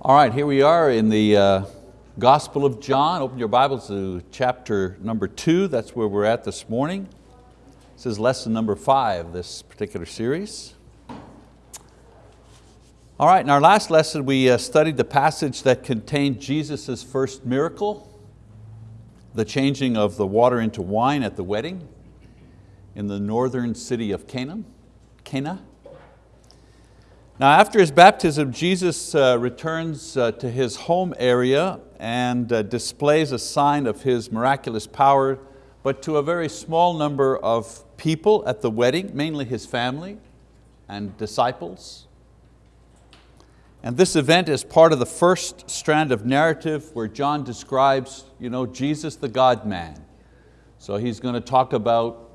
All right, here we are in the uh, Gospel of John. Open your Bibles to chapter number two. That's where we're at this morning. This is lesson number five, this particular series. All right, in our last lesson we uh, studied the passage that contained Jesus' first miracle, the changing of the water into wine at the wedding in the northern city of Canaan, Cana. Now after his baptism, Jesus uh, returns uh, to his home area and uh, displays a sign of his miraculous power, but to a very small number of people at the wedding, mainly his family and disciples. And this event is part of the first strand of narrative where John describes you know, Jesus the God-man. So he's going to talk about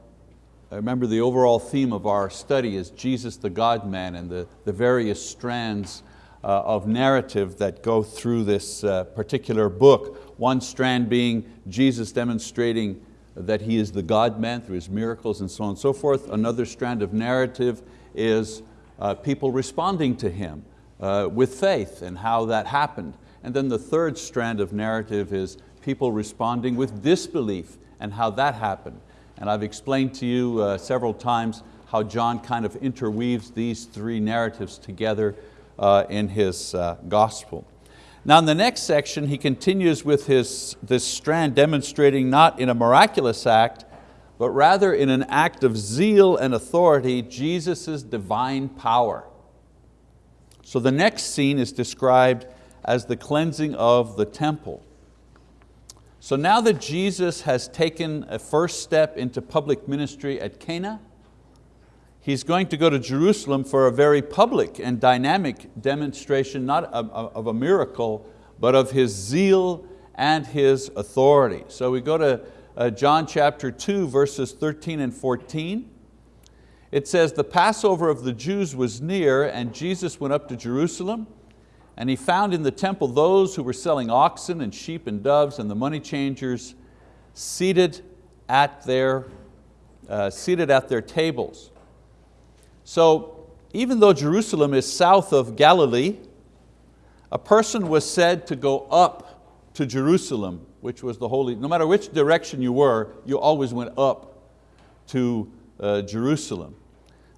remember the overall theme of our study is Jesus the God-man and the, the various strands uh, of narrative that go through this uh, particular book. One strand being Jesus demonstrating that He is the God-man through His miracles and so on and so forth. Another strand of narrative is uh, people responding to Him with faith and how that happened. And then the third strand of narrative is people responding with disbelief and how that happened. And I've explained to you uh, several times how John kind of interweaves these three narratives together uh, in his uh, gospel. Now in the next section, he continues with his, this strand demonstrating not in a miraculous act, but rather in an act of zeal and authority, Jesus' divine power. So the next scene is described as the cleansing of the temple. So now that Jesus has taken a first step into public ministry at Cana, He's going to go to Jerusalem for a very public and dynamic demonstration, not of a miracle, but of His zeal and His authority. So we go to uh, John chapter 2, verses 13 and 14. It says, the Passover of the Jews was near and Jesus went up to Jerusalem and he found in the temple those who were selling oxen and sheep and doves and the money changers seated at their, uh, seated at their tables. So even though Jerusalem is south of Galilee, a person was said to go up to Jerusalem, which was the holy, no matter which direction you were, you always went up to uh, Jerusalem.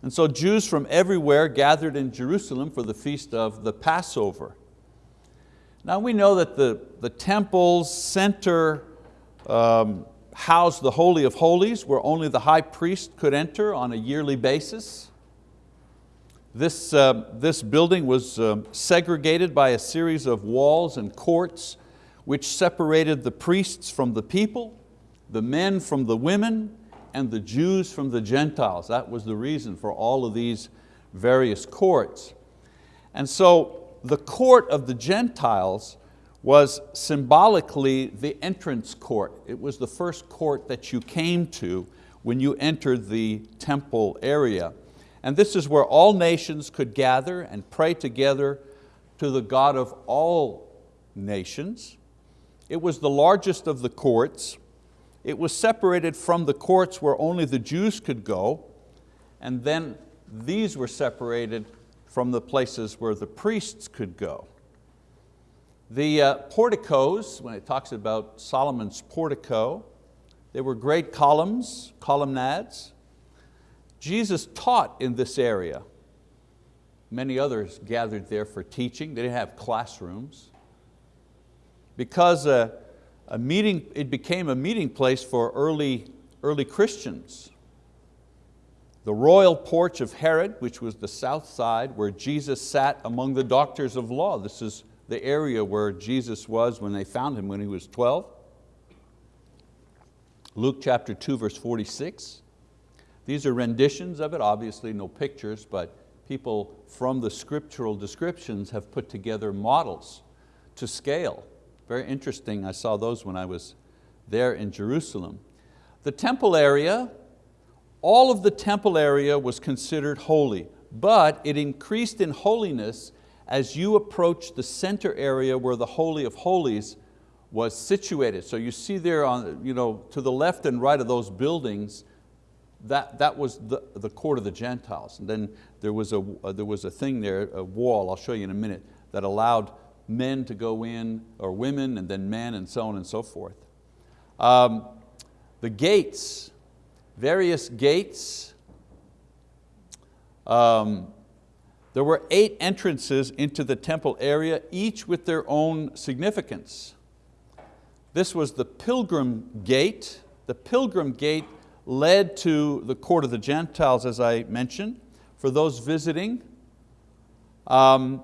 And so Jews from everywhere gathered in Jerusalem for the feast of the Passover. Now we know that the, the temple's center um, housed the Holy of Holies where only the high priest could enter on a yearly basis. This, uh, this building was uh, segregated by a series of walls and courts which separated the priests from the people, the men from the women, and the Jews from the Gentiles. That was the reason for all of these various courts. And so the court of the Gentiles was symbolically the entrance court. It was the first court that you came to when you entered the temple area. And this is where all nations could gather and pray together to the God of all nations. It was the largest of the courts it was separated from the courts where only the Jews could go, and then these were separated from the places where the priests could go. The uh, porticos, when it talks about Solomon's portico, they were great columns, columnades. Jesus taught in this area. Many others gathered there for teaching. They didn't have classrooms. Because uh, a meeting, it became a meeting place for early, early Christians. The royal porch of Herod, which was the south side where Jesus sat among the doctors of law. This is the area where Jesus was when they found Him when He was 12. Luke chapter 2 verse 46. These are renditions of it, obviously no pictures, but people from the scriptural descriptions have put together models to scale very interesting, I saw those when I was there in Jerusalem. The temple area, all of the temple area was considered holy, but it increased in holiness as you approach the center area where the Holy of Holies was situated. So you see there on, you know, to the left and right of those buildings, that, that was the, the court of the Gentiles. And then there was, a, there was a thing there, a wall, I'll show you in a minute, that allowed men to go in, or women, and then men, and so on and so forth. Um, the gates, various gates. Um, there were eight entrances into the temple area, each with their own significance. This was the pilgrim gate. The pilgrim gate led to the court of the Gentiles, as I mentioned, for those visiting. Um,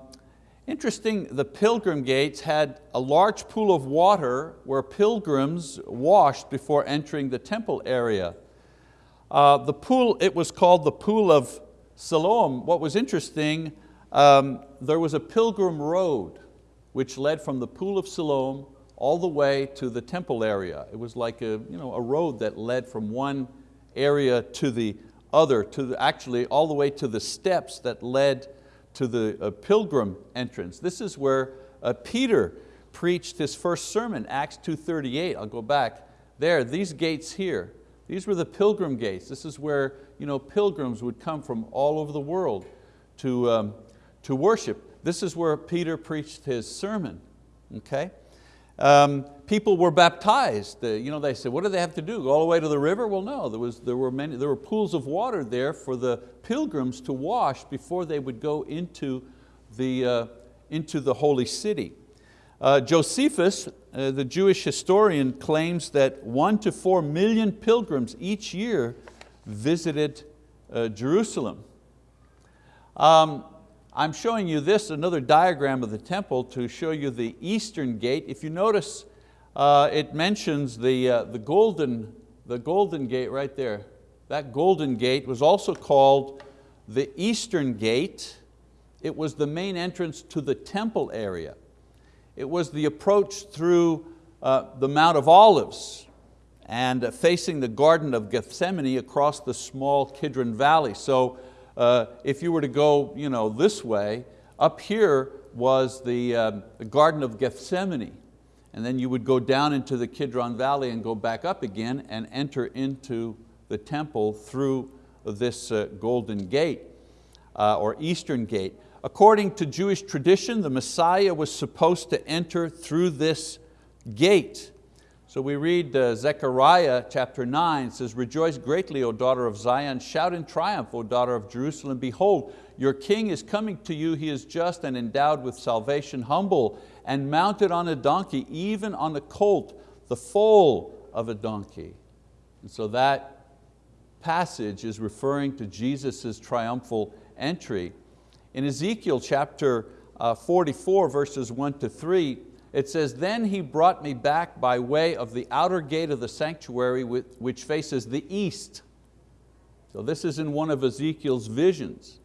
interesting, the pilgrim gates had a large pool of water where pilgrims washed before entering the temple area. Uh, the pool, it was called the pool of Siloam. What was interesting, um, there was a pilgrim road which led from the pool of Siloam all the way to the temple area. It was like a, you know, a road that led from one area to the other, to the, actually all the way to the steps that led to the uh, pilgrim entrance. This is where uh, Peter preached his first sermon, Acts 2.38. I'll go back there, these gates here, these were the pilgrim gates. This is where you know, pilgrims would come from all over the world to, um, to worship. This is where Peter preached his sermon, okay? Um, people were baptized. You know, they said, what do they have to do? Go all the way to the river? Well, no, there, was, there, were many, there were pools of water there for the pilgrims to wash before they would go into the, uh, into the holy city. Uh, Josephus, uh, the Jewish historian, claims that one to four million pilgrims each year visited uh, Jerusalem. Um, I'm showing you this, another diagram of the temple to show you the eastern gate. If you notice, uh, it mentions the, uh, the, golden, the golden gate right there. That golden gate was also called the eastern gate. It was the main entrance to the temple area. It was the approach through uh, the Mount of Olives and facing the Garden of Gethsemane across the small Kidron Valley. So uh, if you were to go you know, this way, up here was the, um, the Garden of Gethsemane. And then you would go down into the Kidron Valley and go back up again and enter into the temple through this uh, golden gate uh, or eastern gate. According to Jewish tradition, the Messiah was supposed to enter through this gate. So we read uh, Zechariah chapter 9, says, Rejoice greatly, O daughter of Zion, shout in triumph, O daughter of Jerusalem. Behold, your king is coming to you, he is just and endowed with salvation, humble and mounted on a donkey, even on a colt, the foal of a donkey. And so that passage is referring to Jesus' triumphal entry. In Ezekiel chapter uh, 44, verses one to three, it says, then he brought me back by way of the outer gate of the sanctuary which faces the east. So this is in one of Ezekiel's visions.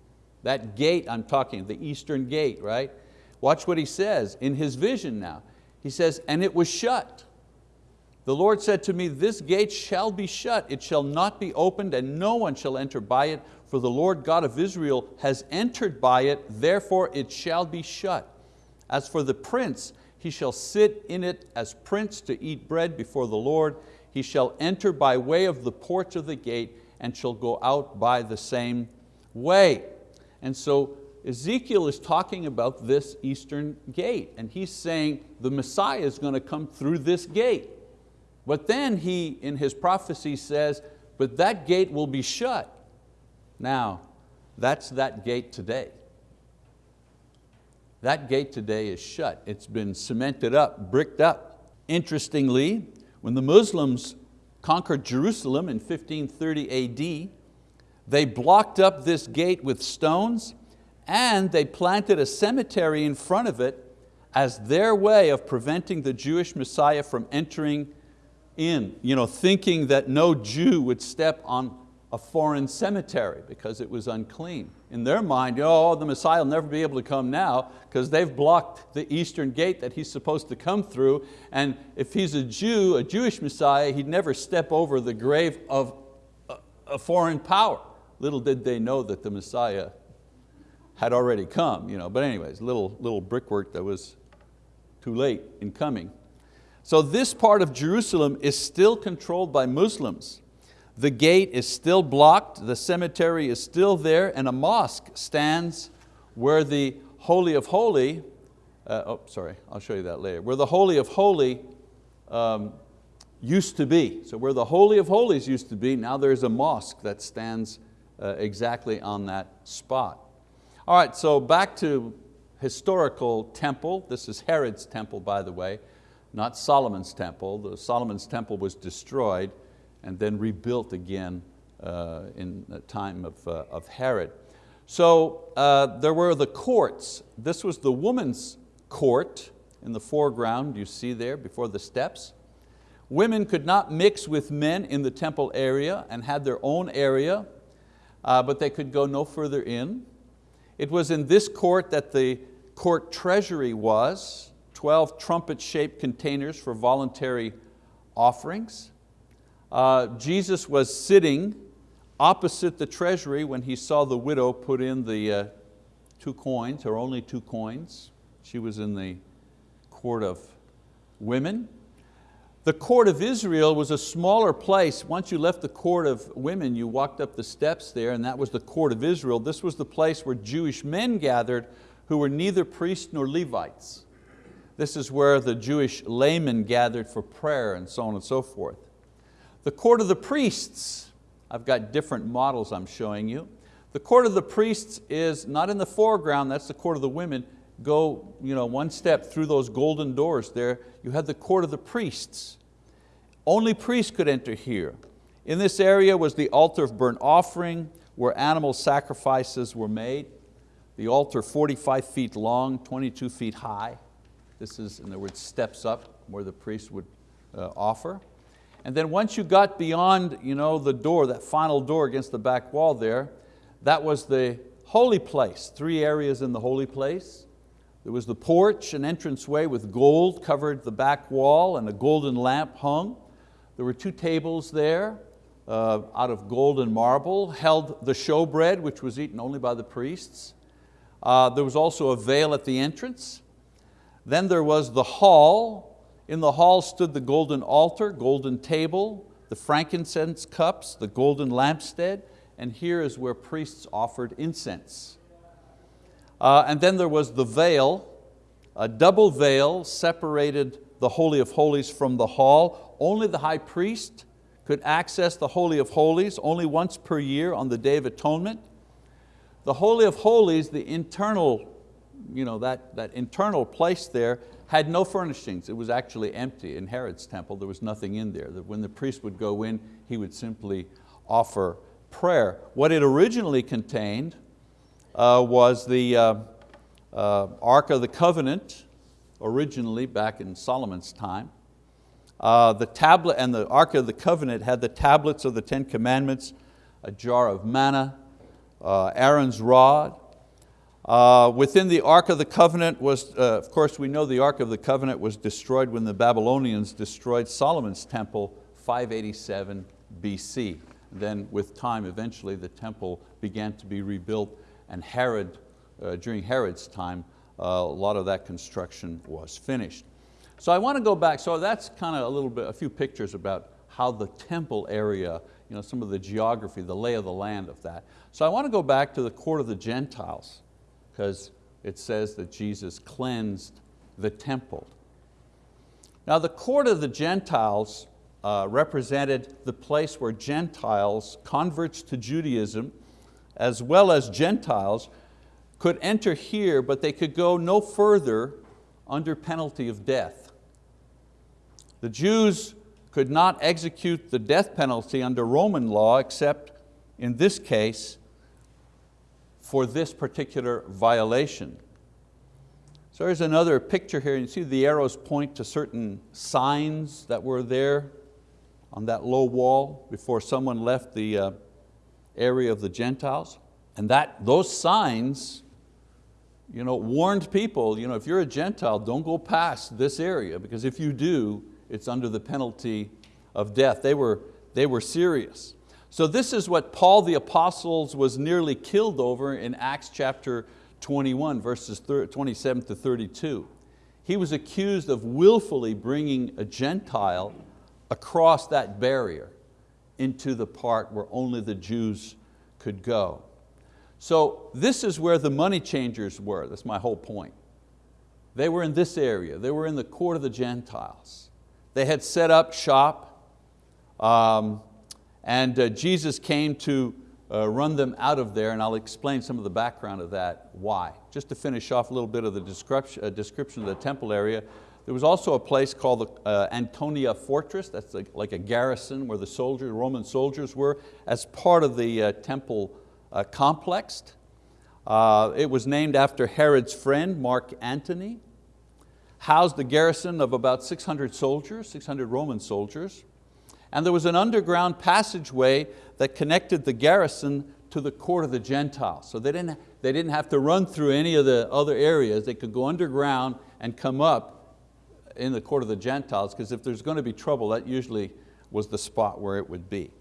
That gate I'm talking, the eastern gate, right? Watch what he says in his vision now. He says, and it was shut. The Lord said to me, this gate shall be shut, it shall not be opened and no one shall enter by it, for the Lord God of Israel has entered by it, therefore it shall be shut. As for the prince, he shall sit in it as prince to eat bread before the Lord. He shall enter by way of the porch of the gate and shall go out by the same way. And so Ezekiel is talking about this eastern gate and he's saying the Messiah is going to come through this gate. But then he, in his prophecy says, but that gate will be shut. Now, that's that gate today. That gate today is shut. It's been cemented up, bricked up. Interestingly, when the Muslims conquered Jerusalem in 1530 AD, they blocked up this gate with stones and they planted a cemetery in front of it as their way of preventing the Jewish Messiah from entering in, you know, thinking that no Jew would step on a foreign cemetery because it was unclean. In their mind, oh, the Messiah will never be able to come now because they've blocked the eastern gate that he's supposed to come through. And if he's a Jew, a Jewish Messiah, he'd never step over the grave of a foreign power. Little did they know that the Messiah had already come. You know. But anyways, little, little brickwork that was too late in coming. So this part of Jerusalem is still controlled by Muslims. The gate is still blocked, the cemetery is still there, and a mosque stands where the Holy of Holy, uh, oh, sorry, I'll show you that later, where the Holy of Holy um, used to be. So where the Holy of Holies used to be, now there's a mosque that stands uh, exactly on that spot. All right, so back to historical temple. This is Herod's temple, by the way, not Solomon's temple. The Solomon's temple was destroyed and then rebuilt again uh, in the time of, uh, of Herod. So uh, there were the courts. This was the woman's court in the foreground, you see there before the steps. Women could not mix with men in the temple area and had their own area, uh, but they could go no further in. It was in this court that the court treasury was, 12 trumpet-shaped containers for voluntary offerings. Uh, Jesus was sitting opposite the treasury when he saw the widow put in the uh, two coins, or only two coins. She was in the court of women. The court of Israel was a smaller place. Once you left the court of women, you walked up the steps there and that was the court of Israel. This was the place where Jewish men gathered who were neither priests nor Levites. This is where the Jewish laymen gathered for prayer and so on and so forth. The court of the priests, I've got different models I'm showing you. The court of the priests is not in the foreground, that's the court of the women. Go you know, one step through those golden doors there, you had the court of the priests. Only priests could enter here. In this area was the altar of burnt offering where animal sacrifices were made. The altar 45 feet long, 22 feet high. This is, in other words, steps up where the priest would uh, offer. And then once you got beyond you know, the door, that final door against the back wall there, that was the holy place, three areas in the holy place. There was the porch, an entranceway with gold covered the back wall and a golden lamp hung. There were two tables there uh, out of gold and marble, held the showbread, which was eaten only by the priests. Uh, there was also a veil at the entrance. Then there was the hall. In the hall stood the golden altar, golden table, the frankincense cups, the golden lampstand, and here is where priests offered incense. Uh, and then there was the veil, a double veil separated the Holy of Holies from the hall. Only the high priest could access the Holy of Holies only once per year on the Day of Atonement. The Holy of Holies, the internal, you know, that, that internal place there had no furnishings. It was actually empty. In Herod's temple, there was nothing in there. That when the priest would go in, he would simply offer prayer. What it originally contained uh, was the uh, uh, Ark of the Covenant, originally back in Solomon's time. Uh, the tablet and the Ark of the Covenant had the tablets of the Ten Commandments, a jar of manna, uh, Aaron's rod. Uh, within the Ark of the Covenant was, uh, of course we know the Ark of the Covenant was destroyed when the Babylonians destroyed Solomon's temple 587 BC. Then with time, eventually the temple began to be rebuilt and Herod, uh, during Herod's time, uh, a lot of that construction was finished. So I want to go back, so that's kind of a little bit, a few pictures about how the temple area, you know, some of the geography, the lay of the land of that. So I want to go back to the court of the Gentiles, because it says that Jesus cleansed the temple. Now the court of the Gentiles uh, represented the place where Gentiles, converts to Judaism, as well as Gentiles, could enter here, but they could go no further under penalty of death. The Jews could not execute the death penalty under Roman law except in this case for this particular violation. So there's another picture here. You see the arrows point to certain signs that were there on that low wall before someone left the uh, area of the Gentiles. And that, those signs you know, warned people, you know, if you're a Gentile, don't go past this area because if you do, it's under the penalty of death. They were, they were serious. So this is what Paul the Apostles was nearly killed over in Acts chapter 21, verses 27 to 32. He was accused of willfully bringing a Gentile across that barrier into the part where only the Jews could go. So this is where the money changers were, that's my whole point. They were in this area. They were in the court of the Gentiles. They had set up shop um, and uh, Jesus came to uh, run them out of there and I'll explain some of the background of that, why. Just to finish off a little bit of the description, uh, description of the temple area, there was also a place called the uh, Antonia Fortress, that's like, like, a garrison where the soldiers, Roman soldiers were, as part of the uh, temple uh, complex. It was named after Herod's friend, Mark Antony, housed a garrison of about 600 soldiers, 600 Roman soldiers, and there was an underground passageway that connected the garrison to the court of the Gentiles. So they didn't, they didn't have to run through any of the other areas, they could go underground and come up in the court of the Gentiles, because if there's going to be trouble, that usually was the spot where it would be.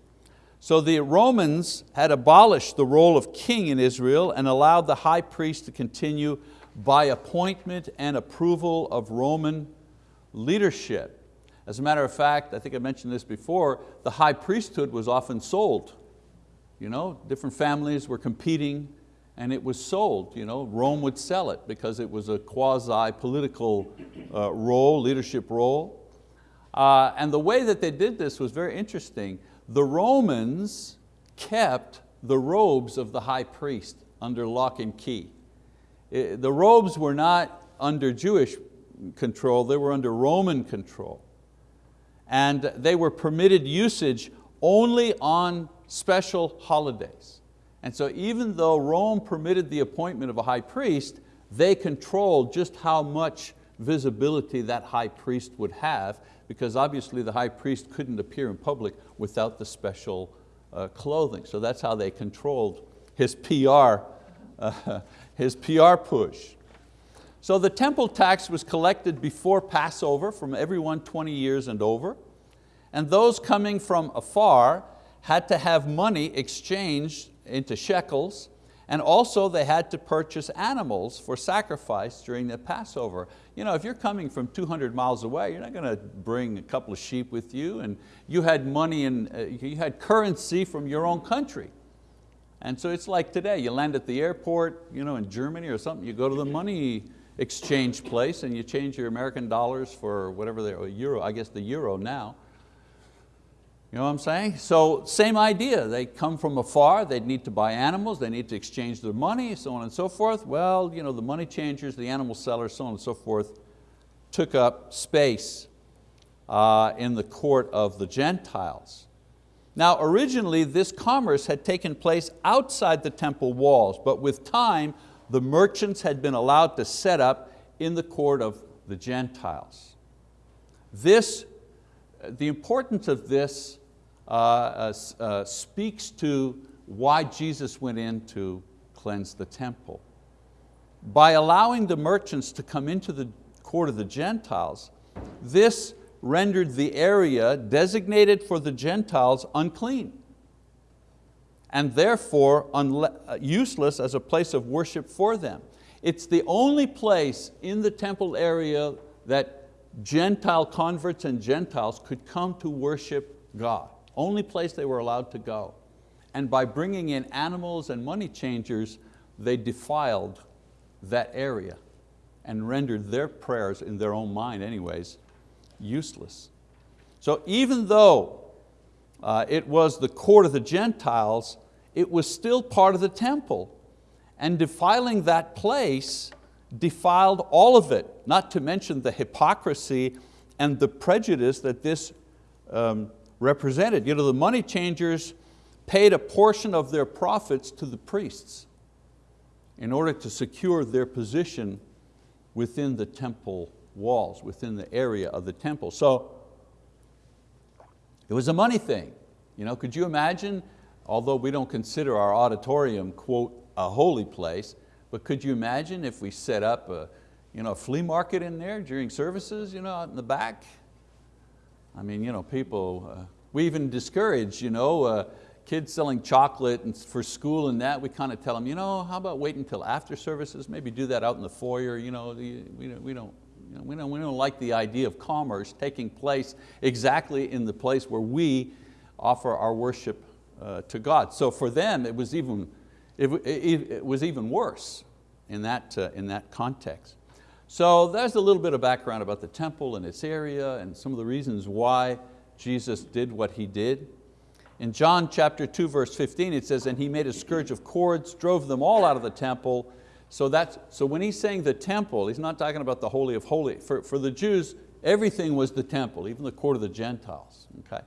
So the Romans had abolished the role of king in Israel and allowed the high priest to continue by appointment and approval of Roman leadership. As a matter of fact, I think I mentioned this before, the high priesthood was often sold. You know, different families were competing and it was sold. You know, Rome would sell it because it was a quasi-political uh, role, leadership role. Uh, and the way that they did this was very interesting. The Romans kept the robes of the high priest under lock and key. It, the robes were not under Jewish control, they were under Roman control. And they were permitted usage only on special holidays. And so even though Rome permitted the appointment of a high priest, they controlled just how much visibility that high priest would have because obviously the high priest couldn't appear in public without the special uh, clothing. So that's how they controlled his PR, uh, his PR push. So the temple tax was collected before Passover from everyone 20 years and over. And those coming from afar had to have money exchanged into shekels and also they had to purchase animals for sacrifice during the Passover. You know, if you're coming from 200 miles away, you're not going to bring a couple of sheep with you and you had money and uh, you had currency from your own country. And so it's like today, you land at the airport you know, in Germany or something, you go to the money exchange place and you change your American dollars for whatever they're, euro, I guess the euro now. You know what I'm saying? So same idea, they come from afar, they need to buy animals, they need to exchange their money, so on and so forth. Well, you know, the money changers, the animal sellers, so on and so forth, took up space uh, in the court of the Gentiles. Now originally this commerce had taken place outside the temple walls, but with time the merchants had been allowed to set up in the court of the Gentiles. This the importance of this uh, uh, uh, speaks to why Jesus went in to cleanse the temple. By allowing the merchants to come into the court of the Gentiles, this rendered the area designated for the Gentiles unclean and therefore uh, useless as a place of worship for them. It's the only place in the temple area that Gentile converts and Gentiles could come to worship God. Only place they were allowed to go. And by bringing in animals and money changers, they defiled that area and rendered their prayers, in their own mind anyways, useless. So even though uh, it was the court of the Gentiles, it was still part of the temple. And defiling that place defiled all of it, not to mention the hypocrisy and the prejudice that this um, represented. You know, the money changers paid a portion of their profits to the priests in order to secure their position within the temple walls, within the area of the temple. So it was a money thing. You know, could you imagine, although we don't consider our auditorium, quote, a holy place, but could you imagine if we set up a, you know, a flea market in there during services you know, out in the back? I mean, you know, people, uh, we even discourage you know, uh, kids selling chocolate and for school and that, we kind of tell them, you know, how about wait until after services, maybe do that out in the foyer, you know, we, don't, we, don't, you know, we, don't, we don't like the idea of commerce taking place exactly in the place where we offer our worship uh, to God. So for them, it was even, it, it, it was even worse in that, uh, in that context. So there's a little bit of background about the temple and its area and some of the reasons why Jesus did what He did. In John chapter 2 verse 15 it says, and He made a scourge of cords, drove them all out of the temple. So, that's, so when He's saying the temple, He's not talking about the Holy of Holies. For, for the Jews, everything was the temple, even the court of the Gentiles. Okay?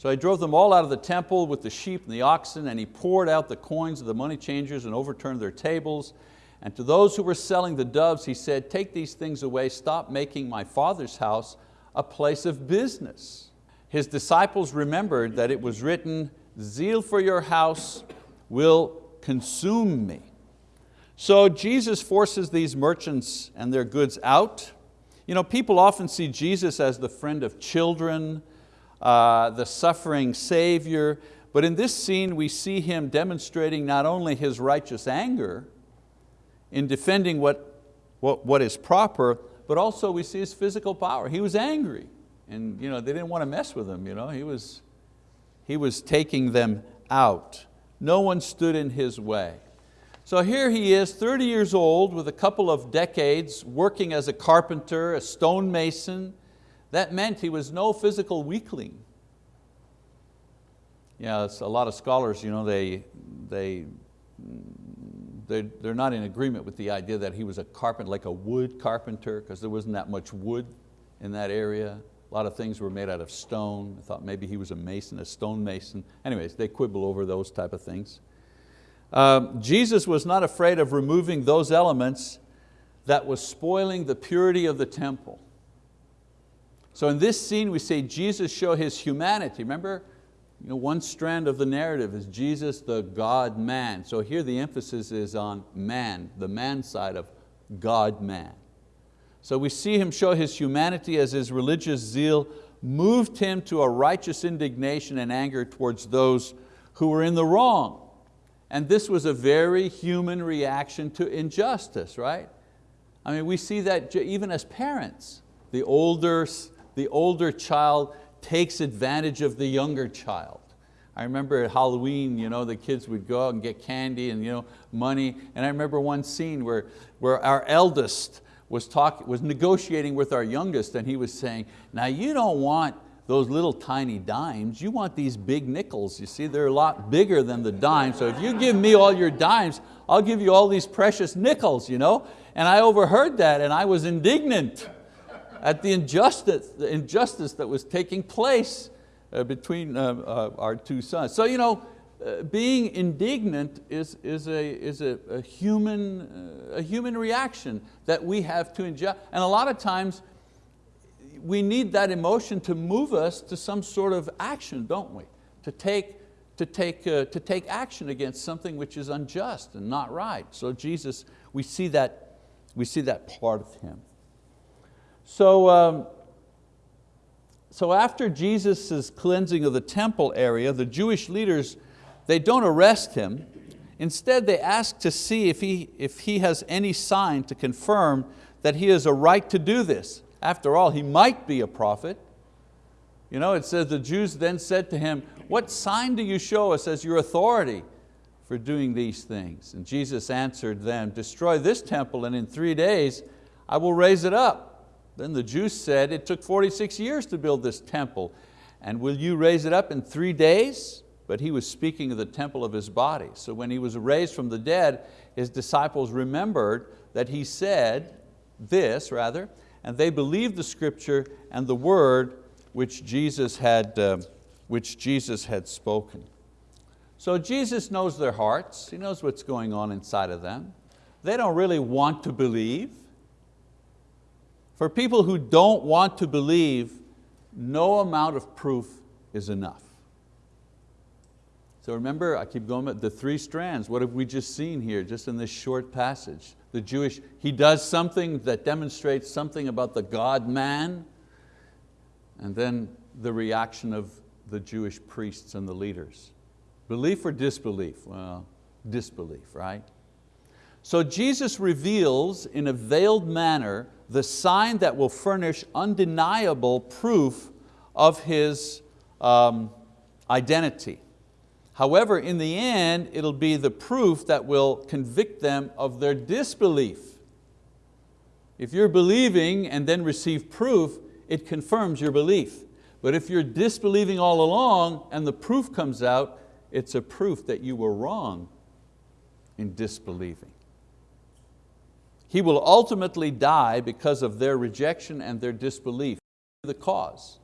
So I drove them all out of the temple with the sheep and the oxen, and he poured out the coins of the money changers and overturned their tables. And to those who were selling the doves, he said, take these things away, stop making my father's house a place of business. His disciples remembered that it was written, zeal for your house will consume me. So Jesus forces these merchants and their goods out. You know, people often see Jesus as the friend of children, uh, the suffering Savior. But in this scene we see Him demonstrating not only His righteous anger in defending what, what, what is proper, but also we see His physical power. He was angry and you know, they didn't want to mess with Him. You know? He, was, he was taking them out. No one stood in His way. So here he is, 30 years old, with a couple of decades working as a carpenter, a stonemason, that meant he was no physical weakling. Yeah, a lot of scholars, you know, they, they, they're, they're not in agreement with the idea that he was a carpenter, like a wood carpenter, because there wasn't that much wood in that area. A lot of things were made out of stone. I thought maybe he was a mason, a stone mason. Anyways, they quibble over those type of things. Um, Jesus was not afraid of removing those elements that was spoiling the purity of the temple. So in this scene we see Jesus show His humanity. Remember, you know, one strand of the narrative is Jesus the God-man. So here the emphasis is on man, the man side of God-man. So we see Him show His humanity as His religious zeal moved Him to a righteous indignation and anger towards those who were in the wrong. And this was a very human reaction to injustice, right? I mean, we see that even as parents. The older the older child takes advantage of the younger child. I remember at Halloween, you know, the kids would go out and get candy and you know, money. And I remember one scene where, where our eldest was, talk, was negotiating with our youngest and he was saying, now you don't want those little tiny dimes, you want these big nickels. You see, they're a lot bigger than the dimes. So if you give me all your dimes, I'll give you all these precious nickels. You know? And I overheard that and I was indignant at the injustice, the injustice that was taking place uh, between uh, uh, our two sons. So you know, uh, being indignant is, is, a, is a, a human, uh, a human reaction that we have to injustice. And a lot of times we need that emotion to move us to some sort of action, don't we? To take, to take, uh, to take action against something which is unjust and not right. So Jesus, we see that, we see that part of Him. So, um, so after Jesus' cleansing of the temple area, the Jewish leaders, they don't arrest him. Instead, they ask to see if he, if he has any sign to confirm that he has a right to do this. After all, he might be a prophet. You know, it says the Jews then said to him, what sign do you show us as your authority for doing these things? And Jesus answered them, destroy this temple and in three days I will raise it up. Then the Jews said, it took 46 years to build this temple, and will you raise it up in three days? But he was speaking of the temple of his body. So when he was raised from the dead, his disciples remembered that he said this, rather, and they believed the scripture and the word which Jesus had, uh, which Jesus had spoken. So Jesus knows their hearts, He knows what's going on inside of them. They don't really want to believe. For people who don't want to believe, no amount of proof is enough. So remember, I keep going, the three strands, what have we just seen here, just in this short passage? The Jewish, he does something that demonstrates something about the God-man, and then the reaction of the Jewish priests and the leaders. Belief or disbelief? Well, disbelief, right? So Jesus reveals in a veiled manner the sign that will furnish undeniable proof of His um, identity. However, in the end, it'll be the proof that will convict them of their disbelief. If you're believing and then receive proof, it confirms your belief. But if you're disbelieving all along and the proof comes out, it's a proof that you were wrong in disbelieving. He will ultimately die because of their rejection and their disbelief, the cause.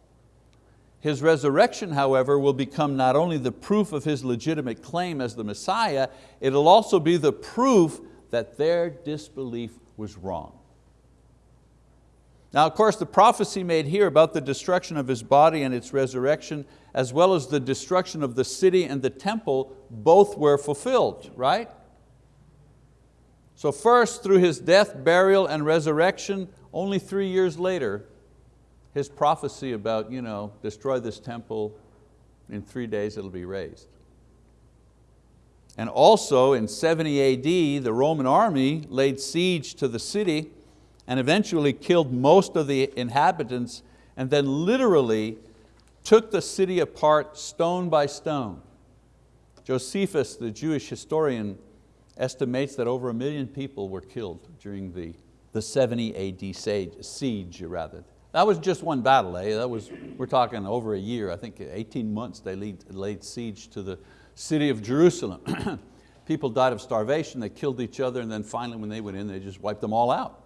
His resurrection, however, will become not only the proof of his legitimate claim as the Messiah, it'll also be the proof that their disbelief was wrong. Now, of course, the prophecy made here about the destruction of His body and its resurrection, as well as the destruction of the city and the temple, both were fulfilled, right? So first, through His death, burial, and resurrection, only three years later, His prophecy about, you know, destroy this temple, in three days it'll be raised. And also in 70 AD, the Roman army laid siege to the city and eventually killed most of the inhabitants and then literally took the city apart stone by stone. Josephus, the Jewish historian, estimates that over a million people were killed during the, the 70 AD siege, siege rather. That was just one battle, eh? that was, we're talking over a year, I think 18 months they laid, laid siege to the city of Jerusalem. people died of starvation, they killed each other, and then finally when they went in, they just wiped them all out.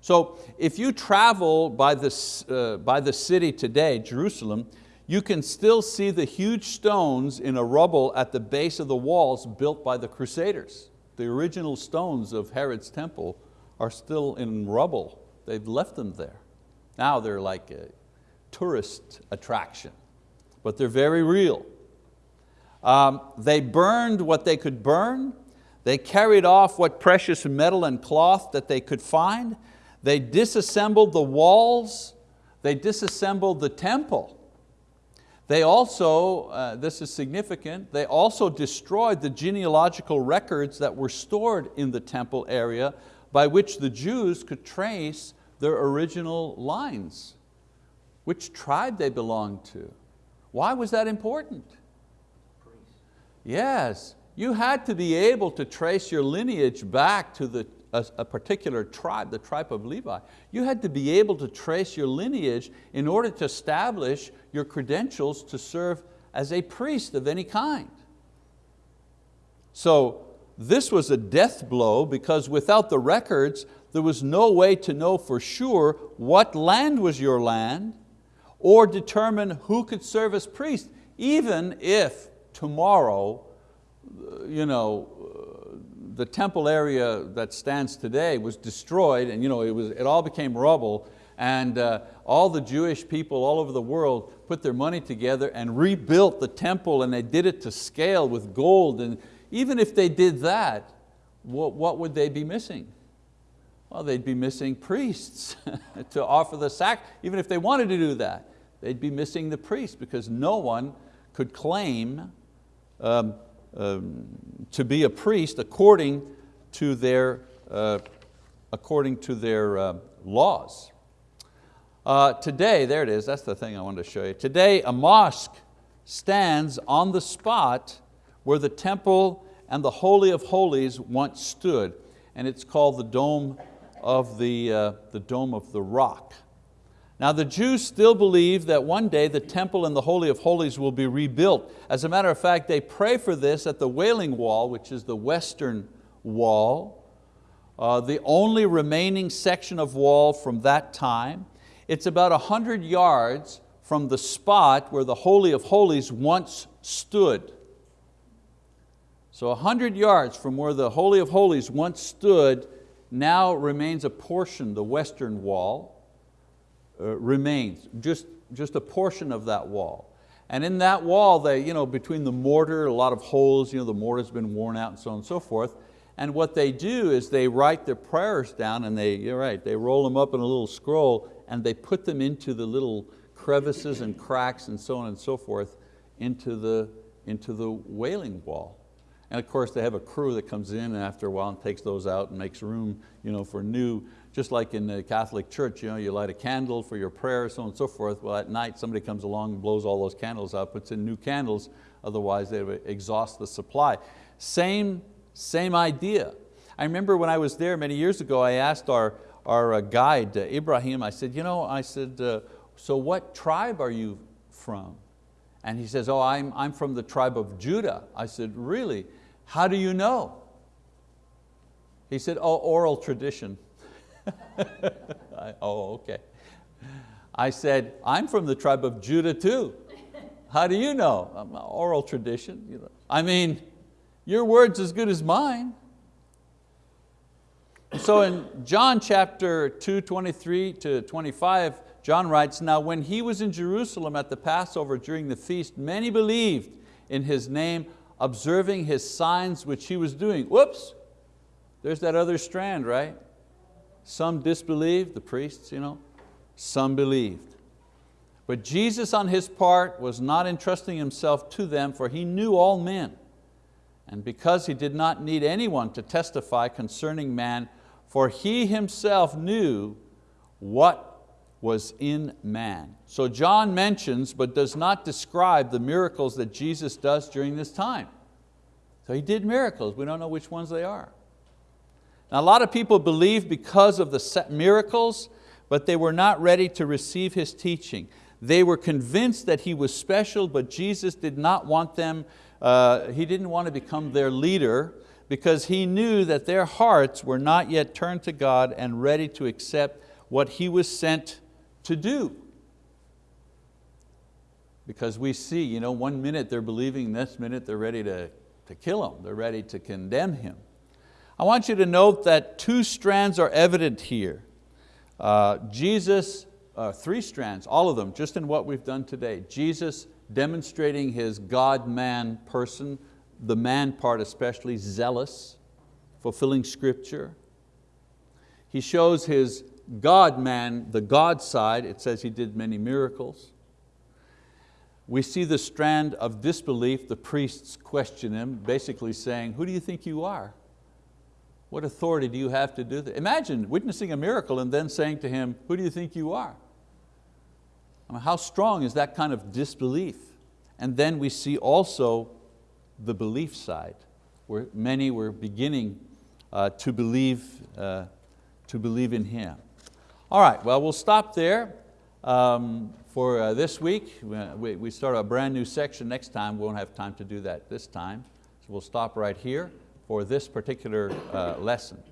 So if you travel by, this, uh, by the city today, Jerusalem, you can still see the huge stones in a rubble at the base of the walls built by the Crusaders. The original stones of Herod's temple are still in rubble. They've left them there. Now they're like a tourist attraction, but they're very real. Um, they burned what they could burn. They carried off what precious metal and cloth that they could find. They disassembled the walls, they disassembled the temple. They also, uh, this is significant, they also destroyed the genealogical records that were stored in the temple area by which the Jews could trace their original lines, which tribe they belonged to. Why was that important? Yes, you had to be able to trace your lineage back to the a, a, particular tribe, the tribe of Levi. You had to be able to trace your lineage in order to establish your credentials to serve as a priest of any kind. So this was a death blow because without the records, there was no way to know for sure what land was your land or determine who could serve as priest, even if tomorrow uh, you know, the temple area that stands today was destroyed and you know, it, was, it all became rubble and uh, all the Jewish people all over the world put their money together and rebuilt the temple and they did it to scale with gold and even if they did that, what, what would they be missing? Well, they'd be missing priests to offer the sack, even if they wanted to do that. They'd be missing the priests because no one could claim um, to be a priest according to their, uh, according to their uh, laws. Uh, today, there it is, that's the thing I wanted to show you. Today a mosque stands on the spot where the temple and the Holy of Holies once stood, and it's called the Dome of the, uh, the Dome of the Rock. Now the Jews still believe that one day the temple and the Holy of Holies will be rebuilt. As a matter of fact, they pray for this at the Wailing Wall, which is the western wall, uh, the only remaining section of wall from that time. It's about 100 yards from the spot where the Holy of Holies once stood. So 100 yards from where the Holy of Holies once stood now remains a portion, the western wall, Uh, remains, just, just a portion of that wall. And in that wall, they, you know, between the mortar, a lot of holes, you know, the mortar's been worn out and so on and so forth. And what they do is they write their prayers down and they, you're right, they roll them up in a little scroll and they put them into the little crevices and cracks and so on and so forth into the, into the wailing wall. And of course they have a crew that comes in after a while and takes those out and makes room you know, for new, just like in the Catholic Church, you, know, you light a candle for your prayer, so on and so forth. Well, at night somebody comes along and blows all those candles out, puts in new candles, otherwise they would exhaust the supply. Same, same idea. I remember when I was there many years ago, I asked our, our uh, guide, uh, Ibrahim, I said, you know, I said, uh, so what tribe are you from? And he says, oh, I'm, I'm from the tribe of Judah. I said, really? How do you know? He said, oh, oral tradition. I, oh, okay. I said, I'm from the tribe of Judah too. How do you know? Um, oral tradition. I mean, your word's as good as mine. So in John chapter 2, 23 to 25, John writes, now when he was in Jerusalem at the Passover during the feast, many believed in his name, observing his signs which he was doing. Whoops, there's that other strand, right? Some disbelieved, the priests, you know, some believed. But Jesus on His part was not entrusting Himself to them for He knew all men. And because He did not need anyone to testify concerning man, for He Himself knew what was in man. So John mentions but does not describe the miracles that Jesus does during this time. So He did miracles, we don't know which ones they are. Now a lot of people believe because of the miracles, but they were not ready to receive His teaching. They were convinced that He was special, but Jesus did not want them, uh, He didn't want to become their leader because He knew that their hearts were not yet turned to God and ready to accept what He was sent to do. Because we see, you know, one minute they're believing, next minute they're ready to, to kill Him, they're ready to condemn Him. I want you to note that two strands are evident here. Uh, Jesus uh, three strands, all of them, just in what we've done today. Jesus demonstrating His God-man person, the man part especially, zealous, fulfilling scripture. He shows His God-man, the God side, it says He did many miracles. We see the strand of disbelief, the priests question Him, basically saying, who do you think you are? What authority do you have to do that? Imagine witnessing a miracle and then saying to him, who do you think you are? I mean, how strong is that kind of disbelief? And then we see also the belief side, where many were beginning uh, to, believe, uh, to believe in Him. All right, well, we'll stop there um, for uh, this week. We, we start a brand new section next time. We won't have time to do that this time. So we'll stop right here for this particular uh, lesson.